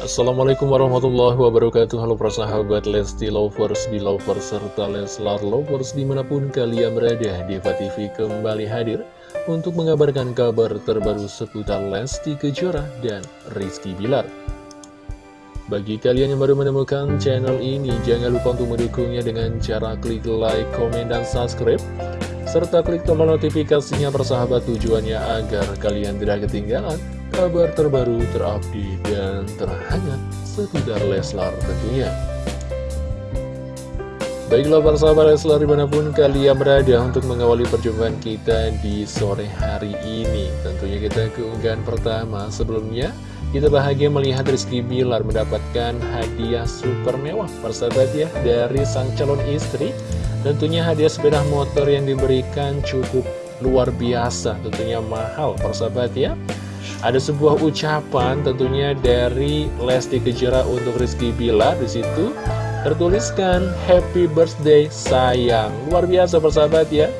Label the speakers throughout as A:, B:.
A: Assalamualaikum warahmatullahi wabarakatuh. Halo persahabat Lesti Lovers, Belovers, serta Leslar Lovers di mana pun kalian berada Diva TV kembali hadir untuk mengabarkan kabar terbaru seputar Lesti Kejora dan Rizky Bilar. Bagi kalian yang baru menemukan channel ini, jangan lupa untuk mendukungnya dengan cara klik like, komen, dan subscribe serta klik tombol notifikasinya persahabat tujuannya agar kalian tidak ketinggalan kabar terbaru terupdate dan terhangat seputar Leslar tentunya. Baiklah para sahabat Leslar di mana pun kalian berada untuk mengawali perjumpaan kita di sore hari ini. Tentunya kita keunggahan pertama. Sebelumnya kita bahagia melihat Rizky Bilar mendapatkan hadiah super mewah. Persahabat ya dari sang calon istri Tentunya hadiah sepeda motor yang diberikan cukup luar biasa tentunya mahal persahabat ya ada sebuah ucapan tentunya dari Lesti Kejora untuk Rizky Bilar di situ tertuliskan Happy Birthday sayang. Luar biasa persahabat ya.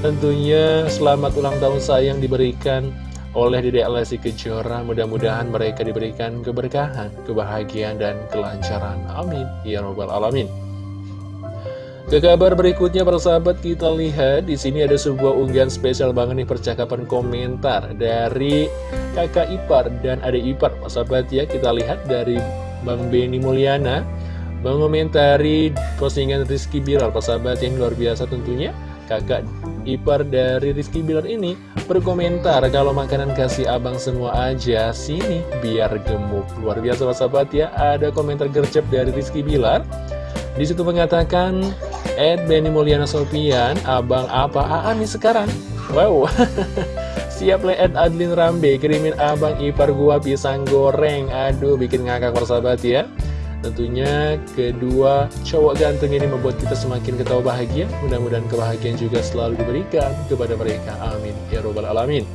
A: Tentunya selamat ulang tahun sayang diberikan oleh Dedek Lesti Kejora. Mudah-mudahan mereka diberikan keberkahan, kebahagiaan dan kelancaran. Amin. Ya robbal alamin. Ke kabar berikutnya persahabat kita lihat di sini ada sebuah unggahan spesial banget nih percakapan komentar dari kakak ipar dan adik ipar. Persahabat ya kita lihat dari Bang Beni Mulyana mengomentari postingan Rizky Bilar. Persahabat yang luar biasa tentunya kakak ipar dari Rizky Bilar ini berkomentar kalau makanan kasih abang semua aja sini biar gemuk. Luar biasa persahabat ya ada komentar gercep dari Rizky Bilar. Di situ mengatakan Ed Benny Mulyana Sofian, abang apa Aan nih sekarang? Wow, siap Ed Adlin Rambe, kirimin abang ipar gua pisang goreng. Aduh, bikin ngakak persahabat ya. Tentunya kedua cowok ganteng ini membuat kita semakin ketawa bahagia. Mudah-mudahan kebahagiaan juga selalu diberikan kepada mereka. Amin. Ya Robbal Alamin.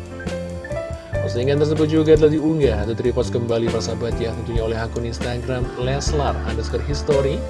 A: Postingan tersebut juga telah diunggah atau repost kembali persahabat ya tentunya oleh akun Instagram Leslar underscore history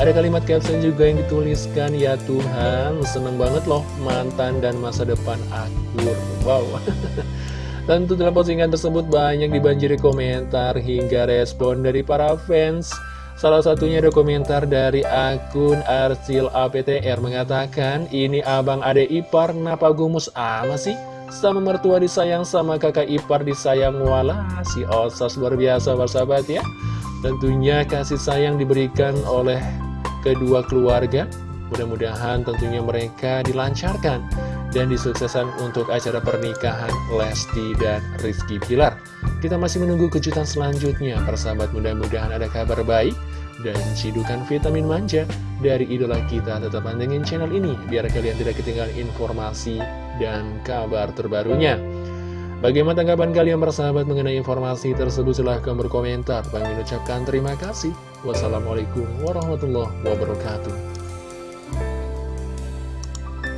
A: ada kalimat caption juga yang dituliskan, Ya Tuhan, seneng banget loh mantan dan masa depan akur. Wow. Tentu dalam postingan tersebut banyak dibanjiri komentar hingga respon dari para fans. Salah satunya ada komentar dari akun Arsil APTR mengatakan, Ini abang ade ipar, napa gumus ama sih? Sama mertua disayang, sama kakak ipar disayang, wala si osas luar biasa bersahabat ya. Tentunya kasih sayang diberikan oleh kedua keluarga. Mudah-mudahan tentunya mereka dilancarkan dan disukseskan untuk acara pernikahan Lesti dan Rizky Pilar. Kita masih menunggu kejutan selanjutnya, persahabat mudah-mudahan ada kabar baik dan cidukan vitamin manja dari idola kita. Tetap pantengin channel ini biar kalian tidak ketinggalan informasi dan kabar terbarunya. Bagaimana tanggapan kalian bersahabat mengenai informasi tersebut? Silahkan berkomentar. Bang ucapkan terima kasih. Wassalamualaikum warahmatullahi wabarakatuh.